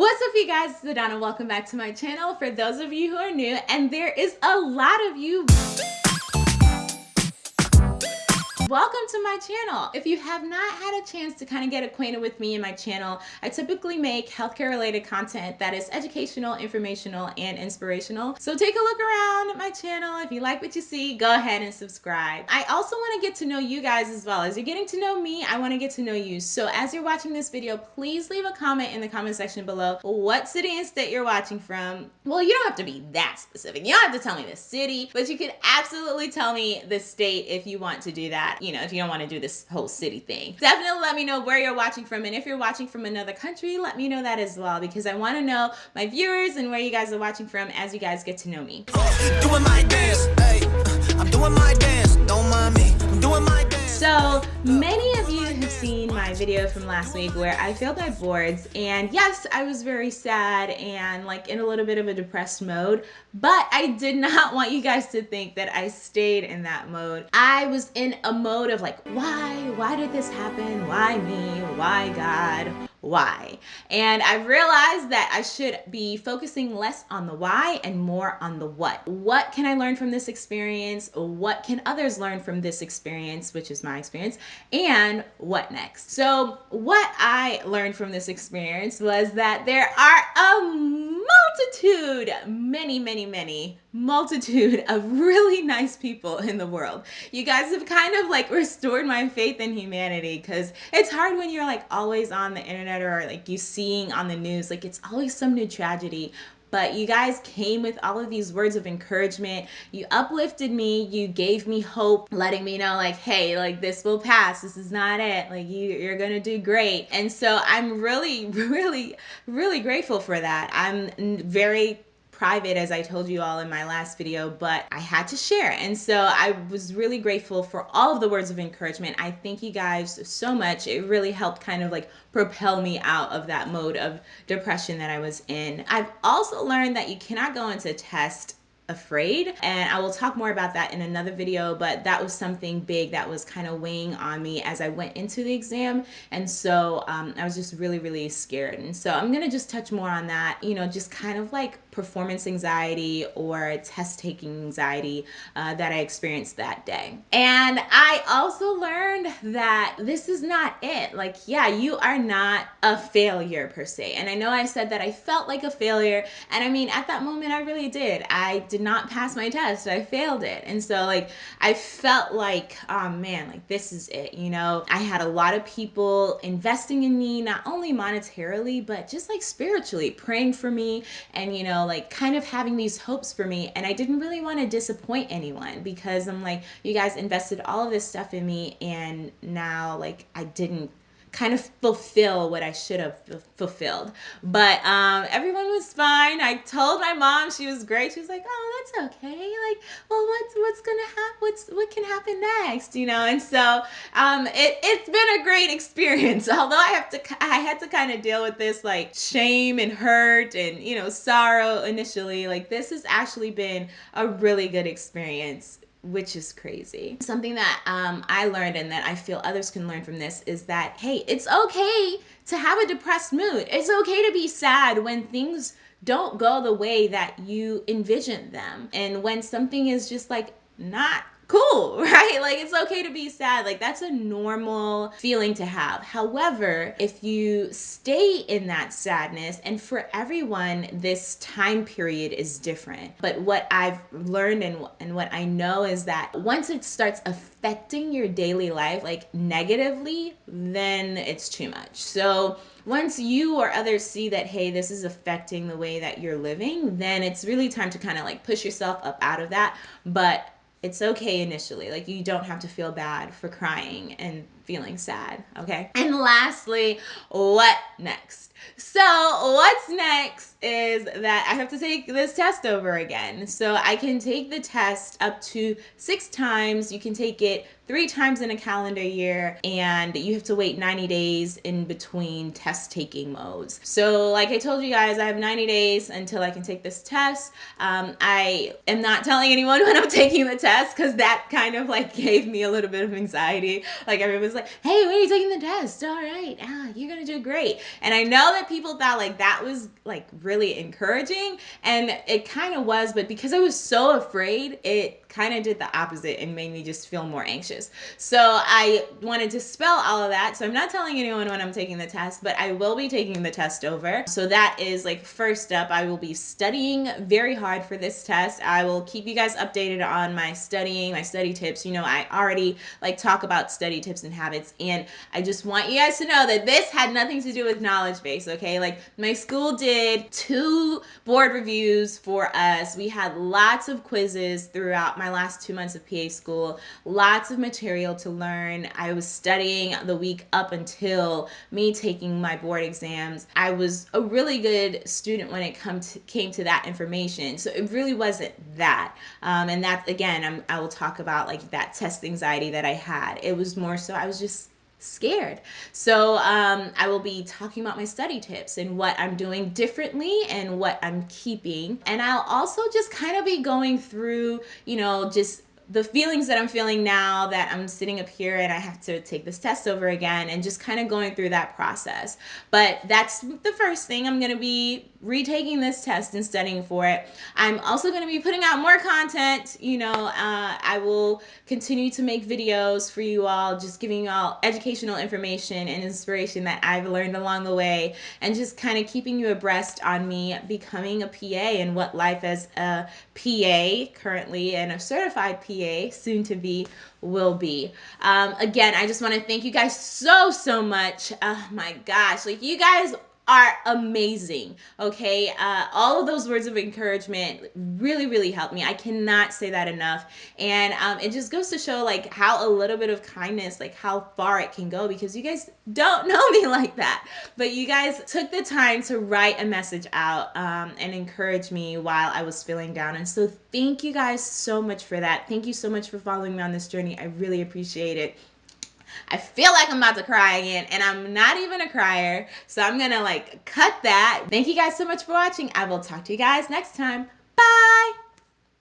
What's up you guys, it's Adana. Welcome back to my channel. For those of you who are new, and there is a lot of you welcome to my channel. If you have not had a chance to kind of get acquainted with me and my channel, I typically make healthcare related content that is educational, informational, and inspirational. So take a look around at my channel. If you like what you see, go ahead and subscribe. I also want to get to know you guys as well. As you're getting to know me, I want to get to know you. So as you're watching this video, please leave a comment in the comment section below what city and state you're watching from. Well, you don't have to be that specific. You don't have to tell me the city, but you could absolutely tell me the state if you want to do that you know, if you don't want to do this whole city thing. Definitely let me know where you're watching from. And if you're watching from another country, let me know that as well because I want to know my viewers and where you guys are watching from as you guys get to know me. Doing my dance, hey, I'm doing my dance, don't mind me, I'm doing my dance. So many of you have seen my video from last week where I failed my boards and yes, I was very sad and like in a little bit of a depressed mode, but I did not want you guys to think that I stayed in that mode. I was in a mode of like, why? Why did this happen? Why me? Why God? Why. And I realized that I should be focusing less on the why and more on the what. What can I learn from this experience? What can others learn from this experience, which is my experience? And what next? So, what I learned from this experience was that there are a multitude, many, many, many, multitude of really nice people in the world. You guys have kind of like restored my faith in humanity because it's hard when you're like always on the internet or like you seeing on the news, like it's always some new tragedy but you guys came with all of these words of encouragement. You uplifted me. You gave me hope, letting me know like, hey, like this will pass. This is not it. Like you, you're to do great. And so I'm really, really, really grateful for that. I'm very private as I told you all in my last video, but I had to share. And so I was really grateful for all of the words of encouragement. I thank you guys so much. It really helped kind of like propel me out of that mode of depression that I was in. I've also learned that you cannot go into test afraid and I will talk more about that in another video but that was something big that was kind of weighing on me as I went into the exam and so um, I was just really really scared and so I'm gonna just touch more on that you know just kind of like performance anxiety or test taking anxiety uh, that I experienced that day. And I also learned that this is not it like yeah you are not a failure per se and I know I said that I felt like a failure and I mean at that moment I really did. I did did not pass my test. I failed it. And so like I felt like, oh man, like this is it, you know. I had a lot of people investing in me, not only monetarily, but just like spiritually, praying for me and you know, like kind of having these hopes for me. And I didn't really want to disappoint anyone because I'm like, you guys invested all of this stuff in me and now like I didn't kind of fulfill what I should have fulfilled. But um, everyone was fine. I told my mom she was great. She was like, "Oh, that's okay. Like, well, what's what's gonna happen? What's what can happen next? You know?" And so um, it it's been a great experience. Although I have to I had to kind of deal with this like shame and hurt and you know sorrow initially. Like this has actually been a really good experience which is crazy. Something that um, I learned and that I feel others can learn from this is that, hey, it's okay to have a depressed mood. It's okay to be sad when things don't go the way that you envisioned them. And when something is just like not cool, right? Like it's okay to be sad. Like that's a normal feeling to have. However, if you stay in that sadness, and for everyone, this time period is different. But what I've learned and, and what I know is that once it starts affecting your daily life, like negatively, then it's too much. So once you or others see that, hey, this is affecting the way that you're living, then it's really time to kind of like push yourself up out of that. But it's okay initially. Like you don't have to feel bad for crying and feeling sad, okay? And lastly, what next? So, what's next is that I have to take this test over again. So I can take the test up to six times. You can take it three times in a calendar year and you have to wait 90 days in between test taking modes. So like I told you guys, I have 90 days until I can take this test. Um, I am not telling anyone when I'm taking the test because that kind of like gave me a little bit of anxiety. Like everyone's like, hey, when are you taking the test? All right, ah, you're gonna do great. And I know that people thought like that was like really encouraging and it kind of was, but because I was so afraid, it kind of did the opposite and made me just feel more anxious. So I wanted to spell all of that. So I'm not telling anyone when I'm taking the test, but I will be taking the test over. So that is like first up, I will be studying very hard for this test. I will keep you guys updated on my studying, my study tips. You know, I already like talk about study tips and habits and I just want you guys to know that this had nothing to do with knowledge base, okay? Like my school did two board reviews for us. We had lots of quizzes throughout my last two months of PA school, lots of material to learn. I was studying the week up until me taking my board exams. I was a really good student when it come to, came to that information. So it really wasn't that. Um, and that, again, I'm, I will talk about like that test anxiety that I had. It was more so I was just scared. So um, I will be talking about my study tips and what I'm doing differently and what I'm keeping. And I'll also just kind of be going through, you know, just the feelings that I'm feeling now that I'm sitting up here and I have to take this test over again and just kind of going through that process. But that's the first thing. I'm going to be retaking this test and studying for it. I'm also going to be putting out more content. You know, uh, I will continue to make videos for you all, just giving you all educational information and inspiration that I've learned along the way and just kind of keeping you abreast on me becoming a PA and what life as a PA currently and a certified PA soon to be will be. Um, again, I just want to thank you guys so, so much. Oh my gosh, like you guys are amazing. Okay. Uh, all of those words of encouragement really, really helped me. I cannot say that enough. And um, it just goes to show like how a little bit of kindness, like how far it can go because you guys don't know me like that. But you guys took the time to write a message out um, and encourage me while I was feeling down. And so thank you guys so much for that. Thank you so much for following me on this journey. I really appreciate it. I feel like I'm about to cry again and I'm not even a crier. So I'm gonna like cut that. Thank you guys so much for watching. I will talk to you guys next time. Bye.